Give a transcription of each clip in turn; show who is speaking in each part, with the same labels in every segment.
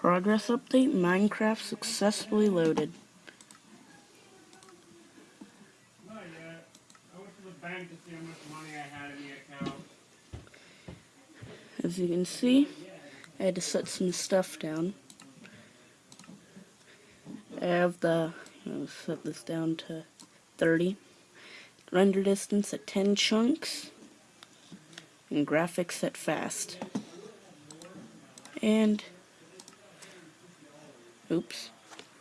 Speaker 1: Progress update, Minecraft successfully loaded. As you can see, I had to set some stuff down. I have the, I'll set this down to 30. Render distance at 10 chunks. And graphics set fast. And, oops,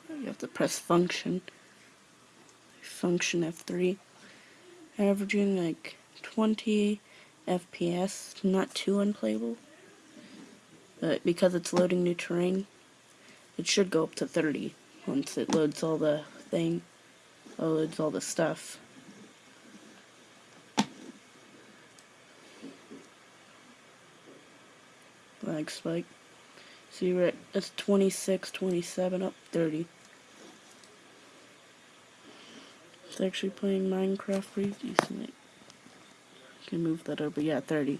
Speaker 1: you have to press function. Function F3. Averaging like 20 FPS, not too unplayable. But because it's loading new terrain, it should go up to 30 once it loads all the thing, loads all the stuff. Lag spike. See, we're at that's 26, 27, up 30. It's actually playing Minecraft pretty decently. Can move that over, yeah, 30.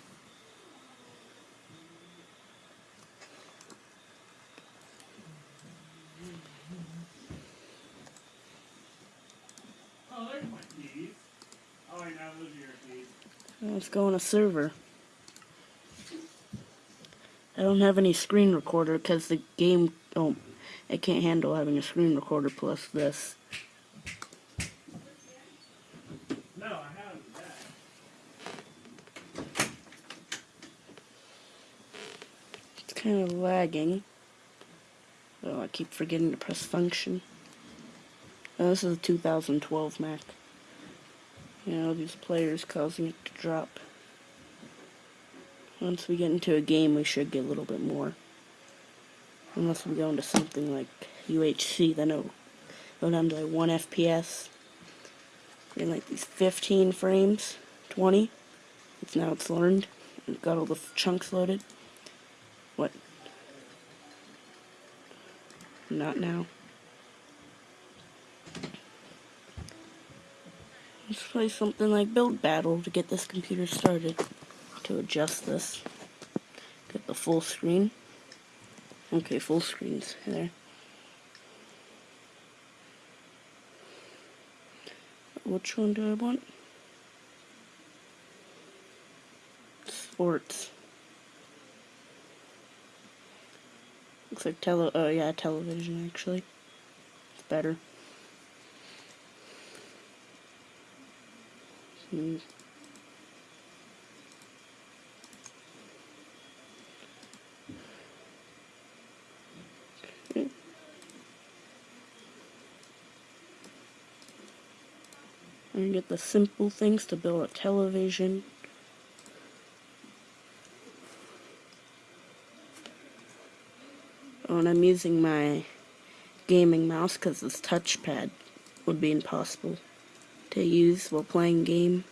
Speaker 2: Oh, there's my keys. Oh, wait, now those are your keys.
Speaker 1: Let's go on a server. I don't have any screen recorder because the game, oh, it can't handle having a screen recorder plus this.
Speaker 2: No, I have that.
Speaker 1: It's kind of lagging. Oh, I keep forgetting to press function. Oh, this is a 2012 Mac. You know, these players causing it to drop. Once we get into a game, we should get a little bit more. Unless we go into something like UHC, then it'll go down to like 1 FPS. In like these 15 frames, 20. It's now it's learned. It got all the chunks loaded. What? Not now. Let's play something like Build Battle to get this computer started to adjust this. Get the full screen. Okay, full screen's there. Which one do I want? Sports. Looks like tele- oh yeah, television actually. It's better. Hmm. And get the simple things to build a television. Oh, and I'm using my gaming mouse because this touchpad would be impossible to use while playing game.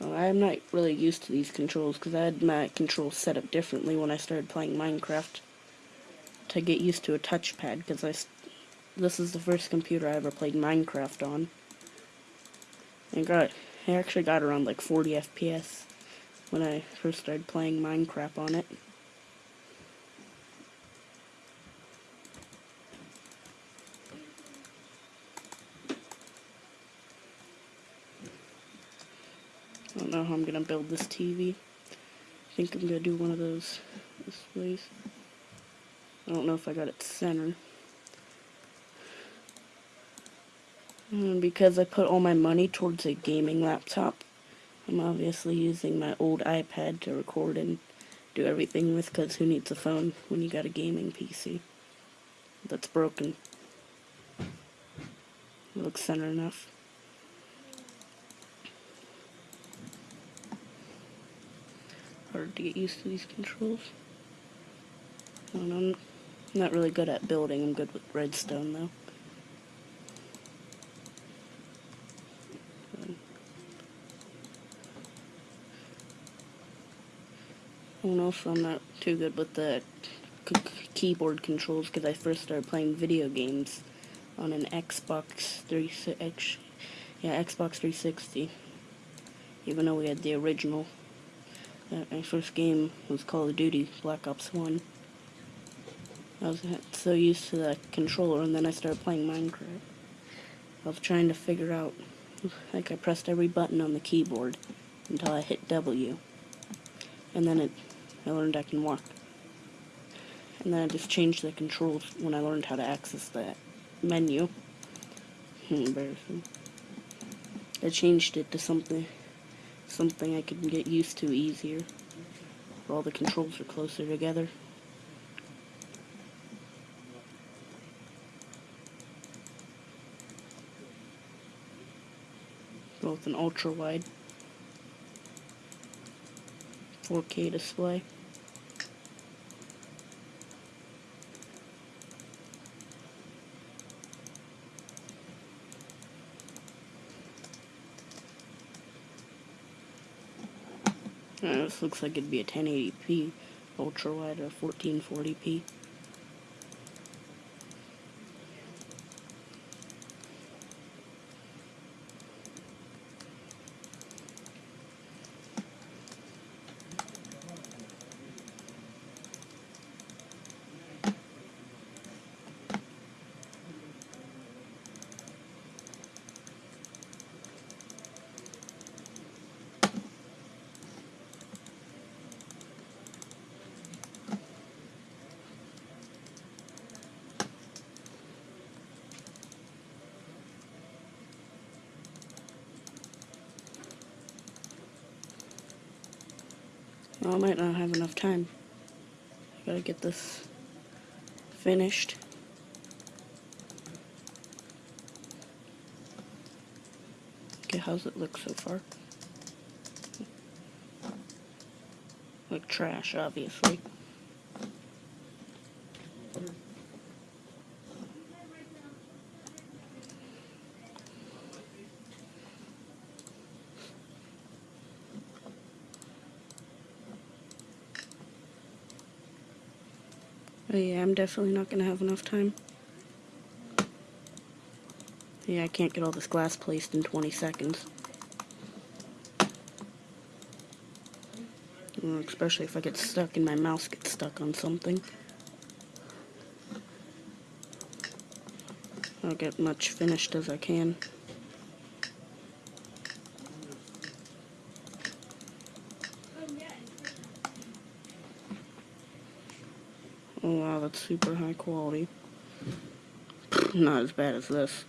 Speaker 1: Oh, I'm not really used to these controls because I had my controls set up differently when I started playing Minecraft to get used to a touchpad because I this is the first computer I ever played Minecraft on. I got I actually got around like 40 FPS when I first started playing Minecraft on it. I don't know how I'm gonna build this TV. I think I'm gonna do one of those displays. I don't know if I got it centered. And because I put all my money towards a gaming laptop, I'm obviously using my old iPad to record and do everything with because who needs a phone when you got a gaming PC that's broken. It looks center enough. Hard to get used to these controls. I don't know. I'm not really good at building. I'm good with redstone, though. And also, I'm not too good with the keyboard controls because I first started playing video games on an Xbox 360. Yeah, Xbox 360. Even though we had the original Uh, my first game was Call of Duty Black Ops 1. I was so used to the controller, and then I started playing Minecraft. I was trying to figure out, like I pressed every button on the keyboard until I hit W. And then it, I learned I can walk. And then I just changed the controls when I learned how to access that menu. Hmm, embarrassing. I changed it to something something I could get used to easier. All the controls are closer together. Both an ultra wide 4K display. Uh, this looks like it'd be a 1080p ultra wide or 1440p. I might not have enough time. I gotta get this finished. Okay, how's it look so far? Like trash, obviously. Oh yeah, I'm definitely not gonna have enough time. Yeah, I can't get all this glass placed in 20 seconds. Mm, Especially if I get stuck and my mouse gets stuck on something. I'll get as much finished as I can. Oh wow, that's super high quality. Not as bad as this.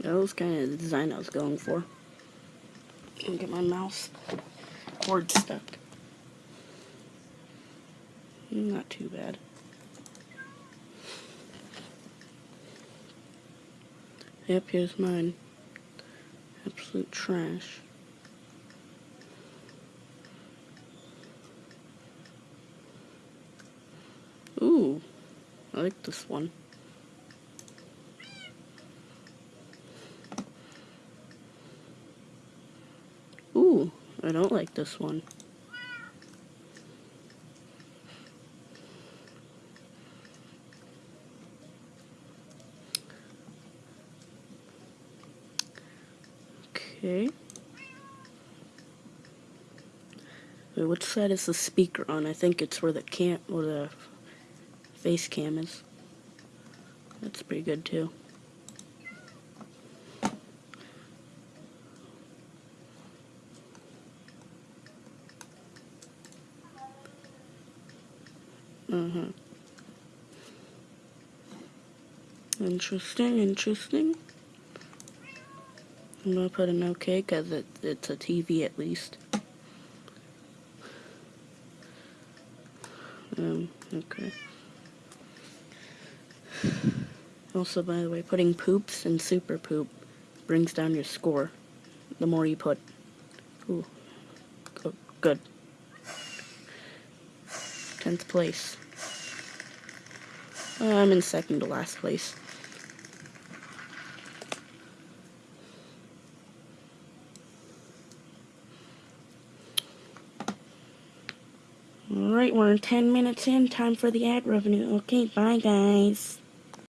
Speaker 1: That was kind of the design I was going for. Can't get my mouse cord stuck. Not too bad. Yep, here's mine. Absolute trash. Ooh, I like this one. Ooh, I don't like this one. Okay. Wait, which side is the speaker on? I think it's where the cam where the face cam is. That's pretty good too. Uh-huh. Interesting, interesting. I'm gonna put an OK because it, it's a TV at least. Um, okay. Also, by the way, putting poops and super poop brings down your score. The more you put. Ooh. Oh, good. 10th place. I'm in second to last place. Alright, we're 10 minutes in. Time for the ad revenue. Okay, bye guys.